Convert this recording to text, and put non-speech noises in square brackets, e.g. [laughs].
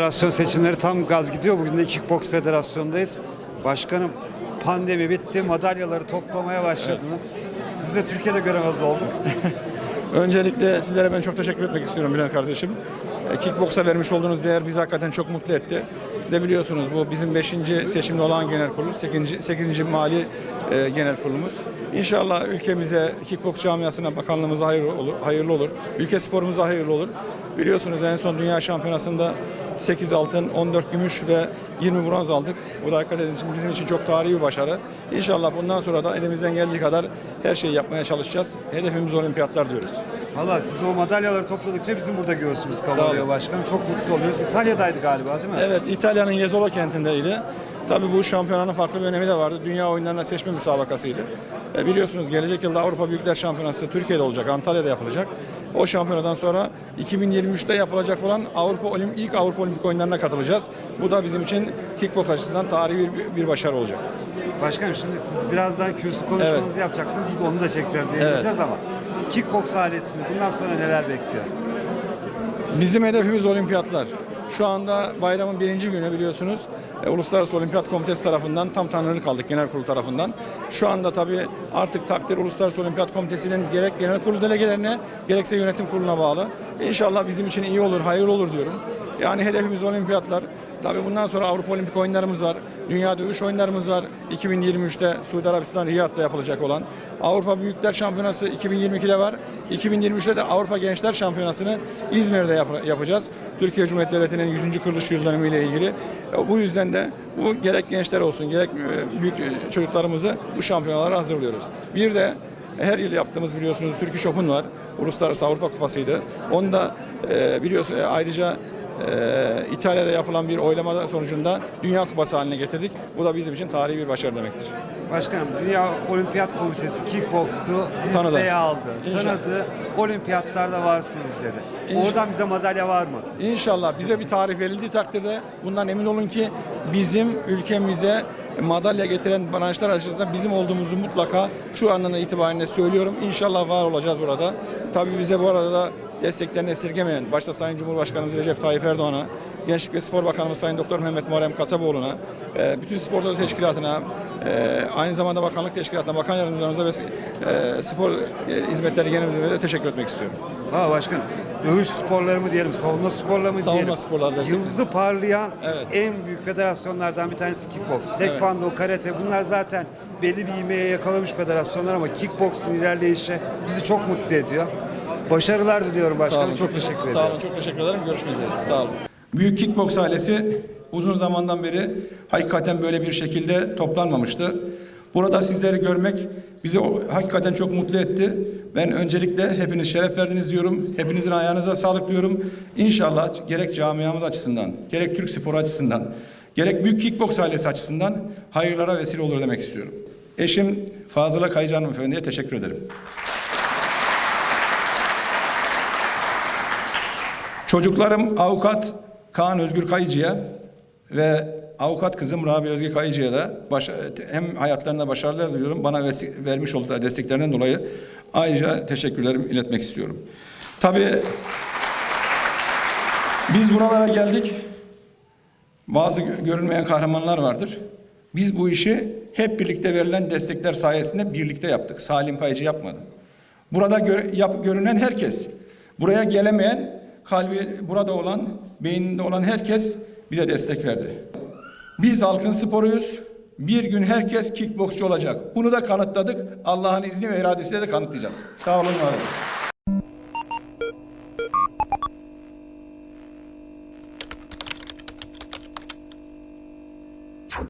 Federasyon seçimleri tam gaz gidiyor. Bugün de Kickbox Federasyonu'ndayız. Başkanım pandemi bitti. Madalyaları toplamaya başladınız. Siz de Türkiye'de göremez olduk. [laughs] Öncelikle sizlere ben çok teşekkür etmek istiyorum Bülent kardeşim. E, Kickboksa vermiş olduğunuz değer bizi hakikaten çok mutlu etti. Siz de biliyorsunuz bu bizim 5. seçimde olan genel kurul, 8. 8. mali e, genel kurulumuz. İnşallah ülkemize, kickboks camiasına, bakanlığımıza hayırlı olur, hayırlı olur. Ülke sporumuza hayırlı olur. Biliyorsunuz en son dünya şampiyonasında 8 altın, 14 gümüş ve 20 bronz aldık. Bu da hakikaten bizim için çok tarihi bir başarı. İnşallah bundan sonra da elimizden geldiği kadar her şeyi yapmaya çalışacağız. Hedefimiz olimpiyatlar diyoruz. Valla siz o madalyaları topladıkça bizim burada göğsümüz kabarıyor başkanım. Çok mutlu oluyoruz. İtalya'daydı galiba değil mi? Evet, İtalya'nın Jesolo kentindeydi. Tabii bu şampiyonanın farklı bir önemi de vardı. Dünya oyunlarına seçme müsabakasıydı. E, biliyorsunuz gelecek yılda Avrupa Büyükler Şampiyonası Türkiye'de olacak, Antalya'da yapılacak. O şampiyonadan sonra 2023'te yapılacak olan Avrupa Olim ilk Avrupa Olimpik oyunlarına katılacağız. Bu da bizim için kickboks açısından tarihi bir, bir başarı olacak. Başkanım şimdi siz birazdan kürsü konuşmanızı yapacaksınız. Biz onu da çekeceğiz, yayınlayacağız ama Kickbox ailesini bundan sonra neler bekliyor? Bizim hedefimiz olimpiyatlar. Şu anda bayramın birinci günü biliyorsunuz e, Uluslararası Olimpiyat Komitesi tarafından tam tanrılık aldık genel kurul tarafından. Şu anda tabii artık takdir Uluslararası Olimpiyat Komitesi'nin gerek genel kurul delegelerine gerekse yönetim kuruluna bağlı. İnşallah bizim için iyi olur, hayırlı olur diyorum. Yani hedefimiz olimpiyatlar. Tabii bundan sonra Avrupa Olimpik oyunlarımız var. Dünya dövüş oyunlarımız var. 2023'te Suudi Arabistan Riyad'da yapılacak olan. Avrupa Büyükler Şampiyonası 2022'de var. 2023'te de Avrupa Gençler Şampiyonası'nı İzmir'de yap- yapacağız. Türkiye Cumhuriyeti Devleti'nin 100. kuruluş yıl dönümü ile ilgili. E, Bu yüzden de bu gerek gençler olsun gerek e, büyük e, çocuklarımızı bu şampiyonalara hazırlıyoruz. Bir de her yıl yaptığımız biliyorsunuz Turkish Open var. Uluslararası Avrupa Kupası'ydı. Onu da biliyorsunuz ayrıca İtalya'da yapılan bir oylama sonucunda Dünya Kupası haline getirdik. Bu da bizim için tarihi bir başarı demektir. Başkanım Dünya Olimpiyat Komitesi Tanıdı. listeye aldı. İnşallah. Tanıdı. Olimpiyatlarda varsınız dedi. İnşallah. Oradan bize madalya var mı? İnşallah bize bir tarih verildiği takdirde bundan emin olun ki bizim ülkemize madalya getiren branşlar açısından bizim olduğumuzu mutlaka şu andan itibariyle söylüyorum. İnşallah var olacağız burada. Tabii bize bu arada da desteklerini esirgemeyen, başta Sayın Cumhurbaşkanımız Recep Tayyip Erdoğan'a, Gençlik ve Spor Bakanımız Sayın Doktor Mehmet Muharrem Kasaboğlu'na, e, bütün spor dalı teşkilatına, e, aynı zamanda bakanlık teşkilatına, bakan yardımcılarımıza ve e, spor hizmetleri genel müdürlüğüne teşekkür etmek istiyorum. Ha başkanım. Dövüş sporları mı diyelim, savunma sporları mı Savunma diyelim? sporları Yıldızı parlayan Evet. en büyük federasyonlardan bir tanesi kickbox. Tekvando, karate bunlar zaten belli bir ivmeye yakalamış federasyonlar ama kickboxun ilerleyişi bizi çok mutlu ediyor. Başarılar diliyorum başkanım. çok teşekkür ederim. Sağ olun, çok teşekkür ederim. Görüşmek üzere. Sağ olun. Büyük Kickbox ailesi uzun zamandan beri hakikaten böyle bir şekilde toplanmamıştı. Burada sizleri görmek bizi hakikaten çok mutlu etti. Ben öncelikle hepiniz şeref verdiniz diyorum. Hepinizin ayağınıza sağlık diyorum. İnşallah gerek camiamız açısından, gerek Türk sporu açısından, gerek Büyük Kickbox ailesi açısından hayırlara vesile olur demek istiyorum. Eşim Fazıla Kayıcı Hanımefendi'ye teşekkür ederim. Çocuklarım avukat Kaan Özgür Kayıcı'ya ve avukat kızım Rabia Özgür Kayıcı'ya da baş, hem hayatlarında başarılar diliyorum. Bana vermiş oldukları desteklerinden dolayı ayrıca teşekkürlerimi iletmek istiyorum. Tabii biz buralara geldik. Bazı gö- görünmeyen kahramanlar vardır. Biz bu işi hep birlikte verilen destekler sayesinde birlikte yaptık. Salim Kayıcı yapmadı. Burada gö- yap- görünen herkes, buraya gelemeyen, kalbi burada olan, beyninde olan herkes bize destek verdi. Biz halkın sporuyuz. Bir gün herkes kickboksçu olacak. Bunu da kanıtladık. Allah'ın izni ve iradesiyle de kanıtlayacağız. Sağ olun, var olun.